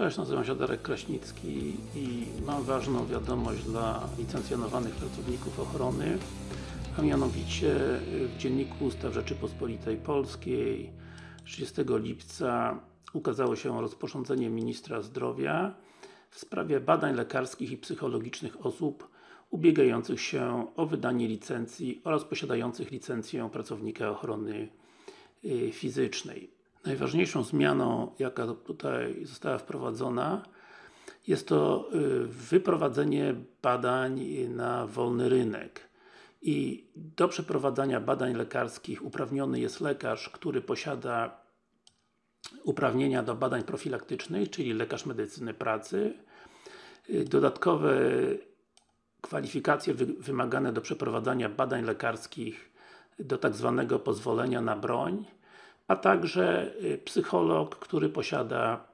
Cześć, nazywam się Darek Kraśnicki i mam ważną wiadomość dla licencjonowanych pracowników ochrony a mianowicie w Dzienniku Ustaw Rzeczypospolitej Polskiej 30 lipca ukazało się rozporządzenie Ministra Zdrowia w sprawie badań lekarskich i psychologicznych osób ubiegających się o wydanie licencji oraz posiadających licencję pracownika ochrony y, fizycznej. Najważniejszą zmianą, jaka tutaj została wprowadzona jest to y, wyprowadzenie badań na wolny rynek i do przeprowadzania badań lekarskich uprawniony jest lekarz, który posiada uprawnienia do badań profilaktycznych, czyli lekarz medycyny pracy. Y, dodatkowe kwalifikacje wymagane do przeprowadzania badań lekarskich do tak zwanego pozwolenia na broń, a także y, psycholog, który posiada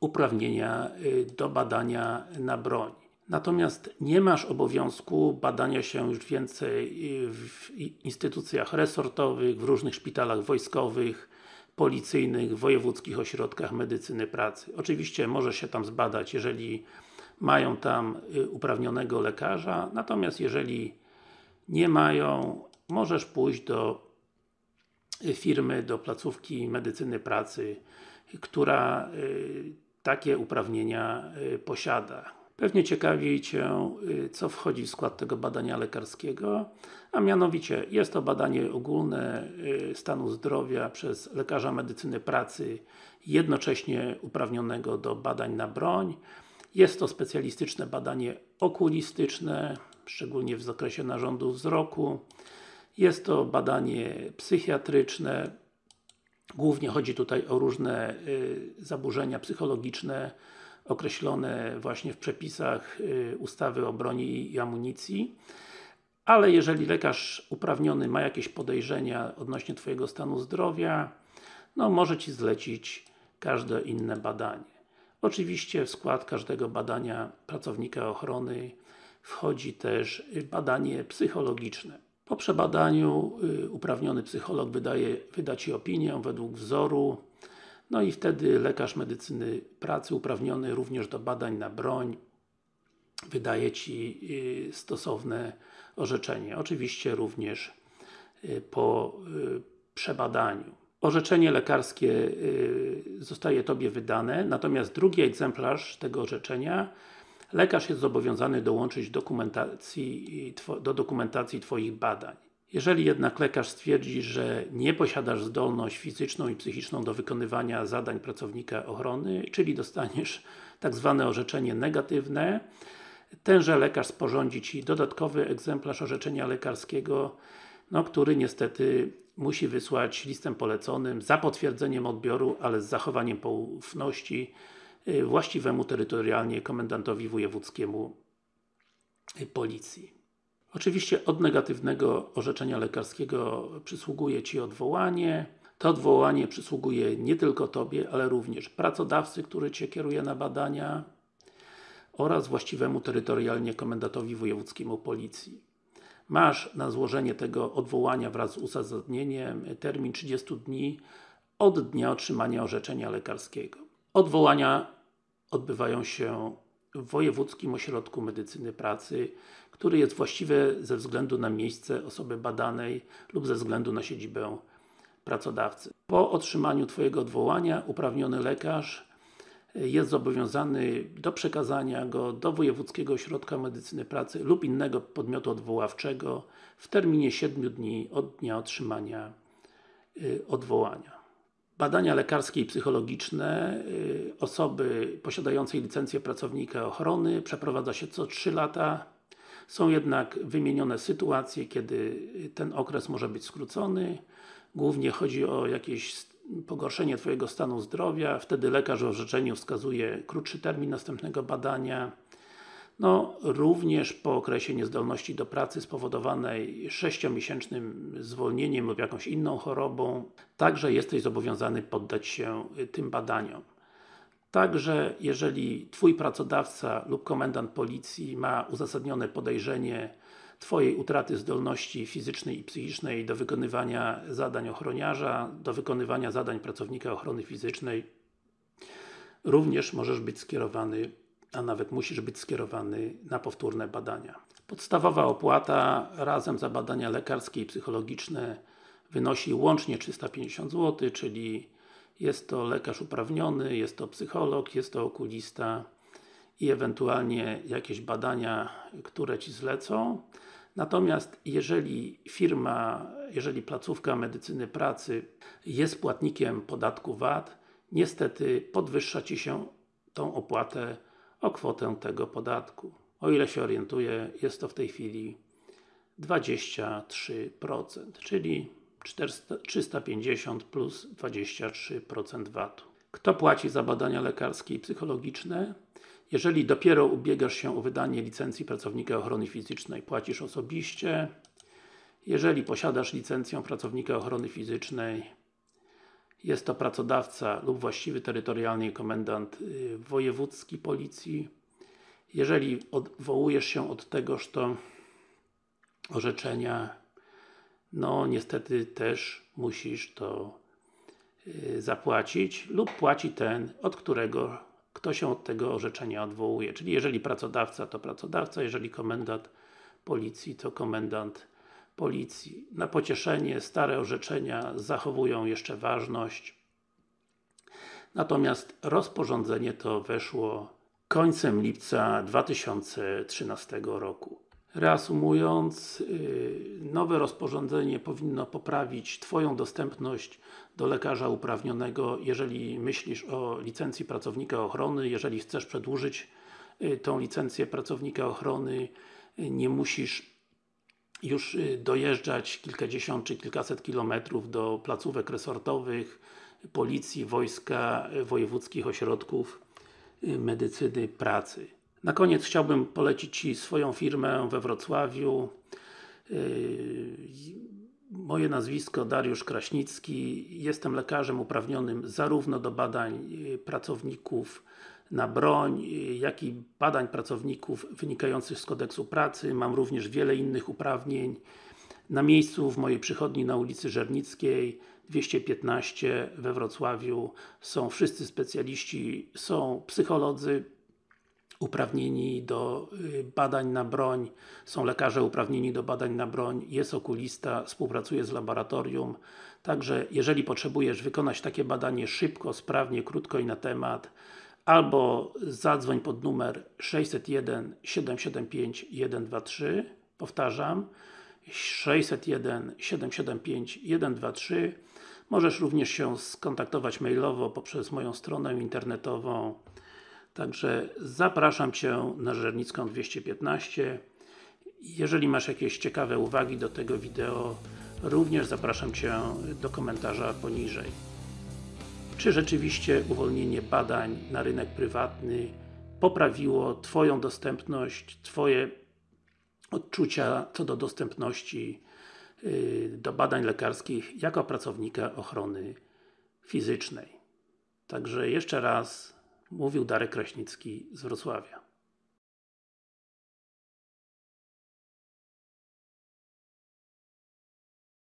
uprawnienia y, do badania na broń. Natomiast nie masz obowiązku badania się już więcej y, w instytucjach resortowych, w różnych szpitalach wojskowych, policyjnych, wojewódzkich ośrodkach medycyny pracy. Oczywiście może się tam zbadać, jeżeli mają tam uprawnionego lekarza, natomiast jeżeli nie mają, możesz pójść do firmy, do placówki medycyny pracy, która y, takie uprawnienia y, posiada. Pewnie ciekawi Cię, y, co wchodzi w skład tego badania lekarskiego, a mianowicie jest to badanie ogólne stanu zdrowia przez lekarza medycyny pracy jednocześnie uprawnionego do badań na broń. Jest to specjalistyczne badanie okulistyczne, szczególnie w zakresie narządu wzroku. Jest to badanie psychiatryczne, głównie chodzi tutaj o różne y, zaburzenia psychologiczne określone właśnie w przepisach y, ustawy o broni i amunicji ale jeżeli lekarz uprawniony ma jakieś podejrzenia odnośnie Twojego stanu zdrowia no może Ci zlecić każde inne badanie. Oczywiście w skład każdego badania pracownika ochrony wchodzi też badanie psychologiczne. Po przebadaniu y, uprawniony psycholog wydaje, wyda Ci opinię według wzoru no i wtedy lekarz medycyny pracy uprawniony również do badań na broń wydaje Ci y, stosowne orzeczenie. Oczywiście również y, po przebadaniu. Orzeczenie lekarskie zostaje Tobie wydane, natomiast drugi egzemplarz tego orzeczenia lekarz jest zobowiązany dołączyć dokumentacji, do dokumentacji Twoich badań. Jeżeli jednak lekarz stwierdzi, że nie posiadasz zdolność fizyczną i psychiczną do wykonywania zadań pracownika ochrony, czyli dostaniesz tak zwane orzeczenie negatywne, tenże lekarz sporządzi Ci dodatkowy egzemplarz orzeczenia lekarskiego, no, który niestety musi wysłać listem poleconym za potwierdzeniem odbioru, ale z zachowaniem poufności właściwemu terytorialnie komendantowi wojewódzkiemu y, Policji. Oczywiście od negatywnego orzeczenia lekarskiego przysługuje Ci odwołanie. To odwołanie przysługuje nie tylko Tobie, ale również pracodawcy, który Cię kieruje na badania oraz właściwemu terytorialnie komendantowi wojewódzkiemu Policji. Masz na złożenie tego odwołania wraz z uzasadnieniem termin 30 dni od dnia otrzymania orzeczenia lekarskiego. Odwołania odbywają się w Wojewódzkim Ośrodku Medycyny Pracy, który jest właściwy ze względu na miejsce osoby badanej lub ze względu na siedzibę pracodawcy. Po otrzymaniu Twojego odwołania uprawniony lekarz jest zobowiązany do przekazania go do Wojewódzkiego Ośrodka Medycyny Pracy lub innego podmiotu odwoławczego w terminie 7 dni od dnia otrzymania y, odwołania. Badania lekarskie i psychologiczne y, osoby posiadającej licencję pracownika ochrony przeprowadza się co 3 lata. Są jednak wymienione sytuacje, kiedy ten okres może być skrócony. Głównie chodzi o jakieś pogorszenie Twojego stanu zdrowia, wtedy lekarz w orzeczeniu wskazuje krótszy termin następnego badania. No, również po okresie niezdolności do pracy spowodowanej 6-miesięcznym zwolnieniem lub jakąś inną chorobą, także jesteś zobowiązany poddać się y, tym badaniom. Także, jeżeli Twój pracodawca lub komendant policji ma uzasadnione podejrzenie Twojej utraty zdolności fizycznej i psychicznej do wykonywania zadań ochroniarza, do wykonywania zadań pracownika ochrony fizycznej, również możesz być skierowany, a nawet musisz być skierowany na powtórne badania. Podstawowa opłata razem za badania lekarskie i psychologiczne wynosi łącznie 350 zł, czyli jest to lekarz uprawniony, jest to psycholog, jest to okulista i ewentualnie jakieś badania, które Ci zlecą. Natomiast jeżeli firma, jeżeli placówka medycyny pracy jest płatnikiem podatku VAT, niestety podwyższa Ci się tą opłatę o kwotę tego podatku. O ile się orientuję, jest to w tej chwili 23%, czyli 400, 350 plus 23% VAT-u. Kto płaci za badania lekarskie i psychologiczne? Jeżeli dopiero ubiegasz się o wydanie licencji pracownika ochrony fizycznej, płacisz osobiście. Jeżeli posiadasz licencję pracownika ochrony fizycznej, jest to pracodawca lub właściwy terytorialny komendant y, wojewódzki policji. Jeżeli odwołujesz się od tegoż to orzeczenia, no niestety też musisz to y, zapłacić lub płaci ten, od którego kto się od tego orzeczenia odwołuje. Czyli jeżeli pracodawca, to pracodawca, jeżeli komendant policji, to komendant policji. Na pocieszenie stare orzeczenia zachowują jeszcze ważność. Natomiast rozporządzenie to weszło końcem lipca 2013 roku. Reasumując, y, nowe rozporządzenie powinno poprawić Twoją dostępność do lekarza uprawnionego, jeżeli myślisz o licencji pracownika ochrony, jeżeli chcesz przedłużyć y, tą licencję pracownika ochrony, y, nie musisz już dojeżdżać kilkadziesiąt czy kilkaset kilometrów do placówek resortowych, policji, wojska, wojewódzkich ośrodków medycyny pracy. Na koniec chciałbym polecić Ci swoją firmę we Wrocławiu. Moje nazwisko Dariusz Kraśnicki. Jestem lekarzem uprawnionym zarówno do badań pracowników na broń, jak i badań pracowników wynikających z kodeksu pracy. Mam również wiele innych uprawnień. Na miejscu w mojej przychodni na ulicy Żernickiej 215 we Wrocławiu są wszyscy specjaliści, są psycholodzy, uprawnieni do y, badań na broń, są lekarze uprawnieni do badań na broń, jest okulista, współpracuje z laboratorium. Także, jeżeli potrzebujesz wykonać takie badanie szybko, sprawnie, krótko i na temat, albo zadzwoń pod numer 601 775 123 powtarzam 601 775 123 Możesz również się skontaktować mailowo poprzez moją stronę internetową Także zapraszam Cię na Żernicką 215. Jeżeli masz jakieś ciekawe uwagi do tego wideo, również zapraszam Cię do komentarza poniżej. Czy rzeczywiście uwolnienie badań na rynek prywatny poprawiło Twoją dostępność, Twoje odczucia co do dostępności y, do badań lekarskich jako pracownika ochrony fizycznej. Także jeszcze raz Mówił Darek Kraśnicki z Wrocławia.